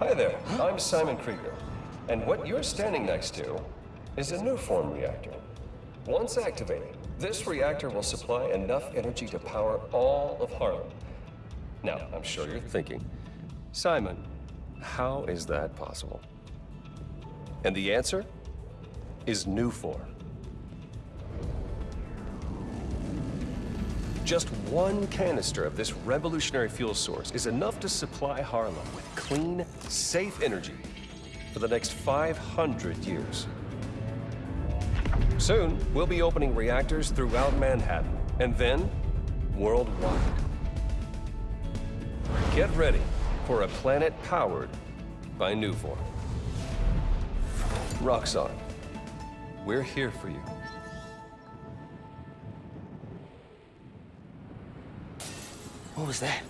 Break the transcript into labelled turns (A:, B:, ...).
A: Hi there, I'm Simon Krieger. And what you're standing next to is a Nuform reactor. Once activated, this reactor will supply enough energy to power all of Harlem. Now, I'm sure you're thinking, Simon, how is that possible? And the answer is Nuform. Just one canister of this revolutionary fuel source is enough to supply Harlem with clean, safe energy for the next 500 years. Soon, we'll be opening reactors throughout Manhattan, and then worldwide. Get ready for a planet powered by Nuform. Roxxon, we're here for you.
B: What was that?